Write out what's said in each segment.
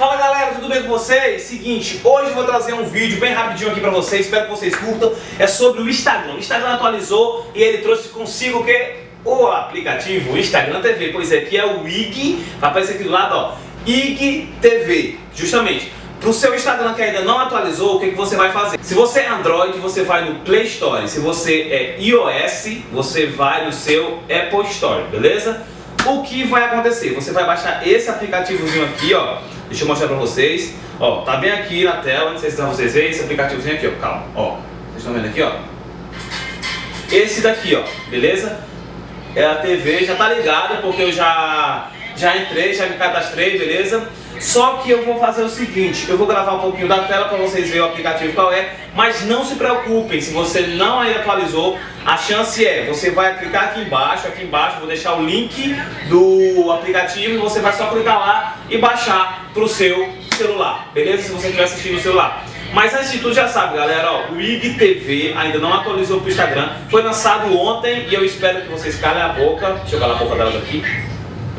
Fala galera, tudo bem com vocês? Seguinte, hoje eu vou trazer um vídeo bem rapidinho aqui pra vocês, espero que vocês curtam. É sobre o Instagram. O Instagram atualizou e ele trouxe consigo o que? O aplicativo Instagram TV. Pois é, que é o IG, vai aparecer aqui do lado, ó. IG TV, justamente. Pro seu Instagram que ainda não atualizou, o que, que você vai fazer? Se você é Android, você vai no Play Store. Se você é iOS, você vai no seu Apple Store, beleza? O que vai acontecer? Você vai baixar esse aplicativozinho aqui, ó. Deixa eu mostrar pra vocês. Ó, tá bem aqui na tela, não sei se vocês verem esse aplicativozinho aqui, ó. Calma, ó. Vocês estão vendo aqui, ó? Esse daqui, ó, beleza? É a TV, já tá ligada, porque eu já, já entrei, já me cadastrei, beleza? Só que eu vou fazer o seguinte, eu vou gravar um pouquinho da tela para vocês verem o aplicativo qual é, mas não se preocupem, se você não ainda atualizou, a chance é, você vai clicar aqui embaixo, aqui embaixo, vou deixar o link do aplicativo e você vai só clicar lá e baixar para o seu celular, beleza? Se você estiver assistindo no celular. Mas antes de tudo já sabe galera, ó, o IGTV ainda não atualizou para o Instagram, foi lançado ontem e eu espero que vocês calem a boca, deixa eu calar a boca delas aqui,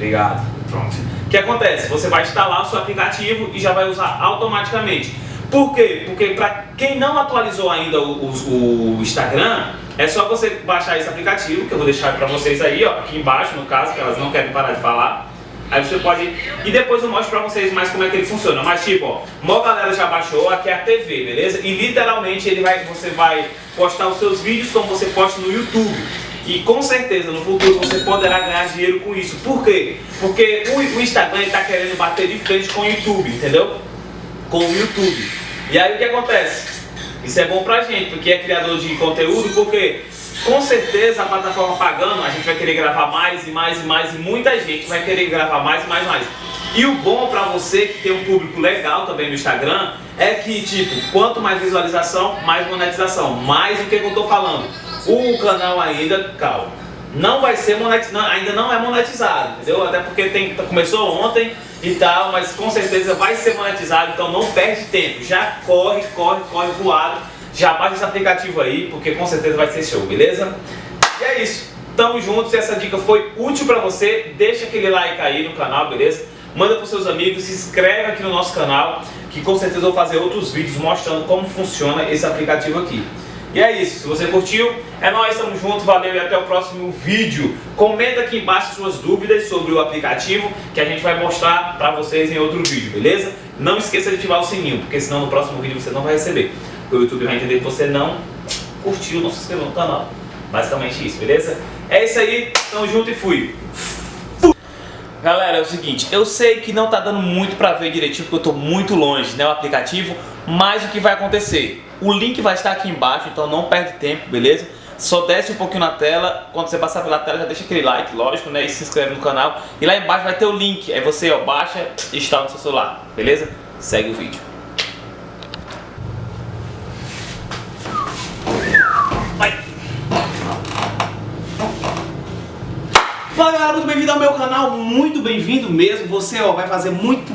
obrigado, pronto. O que acontece? Você vai instalar o seu aplicativo e já vai usar automaticamente. Por quê? Porque para quem não atualizou ainda o, o, o, Instagram, é só você baixar esse aplicativo, que eu vou deixar para vocês aí, ó, aqui embaixo no caso, que elas não querem parar de falar. Aí você pode... E depois eu mostro pra vocês mais como é que ele funciona. Mas tipo, ó, uma galera já baixou, aqui é a TV, beleza? E literalmente ele vai, você vai postar os seus vídeos como você posta no YouTube. E com certeza no futuro você poderá ganhar dinheiro com isso. Por quê? Porque o, Instagram está querendo bater de frente com o YouTube, entendeu? Com o YouTube. E aí o que acontece? Isso é bom pra gente, porque é criador de conteúdo, porque com certeza a plataforma pagando, a gente vai querer gravar mais e mais e mais, e muita gente vai querer gravar mais e mais e mais. E o bom pra você que tem um público legal também no Instagram, é que tipo, quanto mais visualização, mais monetização. Mais o que eu tô falando? O canal ainda, calma, não vai ser monetizado, ainda não é monetizado, entendeu? Até porque tem, começou ontem e tal, mas com certeza vai ser monetizado, então não perde tempo, já corre, corre, corre voado, já baixa esse aplicativo aí, porque com certeza vai ser show, beleza? E é isso, tamo junto, se essa dica foi útil pra você, deixa aquele like aí no canal, beleza? Manda pros seus amigos, se inscreve aqui no nosso canal, que com certeza eu vou fazer outros vídeos mostrando como funciona esse aplicativo aqui. E é isso, se você curtiu, é nóis, tamo junto, valeu e até o próximo vídeo. Comenta aqui embaixo suas dúvidas sobre o aplicativo que a gente vai mostrar pra vocês em outro vídeo, beleza? Não esqueça de ativar o sininho, porque senão no próximo vídeo você não vai receber. O YouTube vai entender que você não curtiu, não se inscreveu no canal. Basicamente isso, beleza? É isso aí, tamo junto e fui! Galera, é o seguinte, eu sei que não tá dando muito pra ver direitinho porque eu tô muito longe, né, o aplicativo, mas o que vai acontecer? O link vai estar aqui embaixo, então não perde tempo, beleza? Só desce um pouquinho na tela, quando você passar pela tela já deixa aquele like, lógico, né? E se inscreve no canal. E lá embaixo vai ter o link, aí você ó, baixa e instala no seu celular, beleza? Segue o vídeo. Fala galera, muito bem-vindo ao meu canal, muito bem-vindo mesmo. Você ó, vai fazer muito...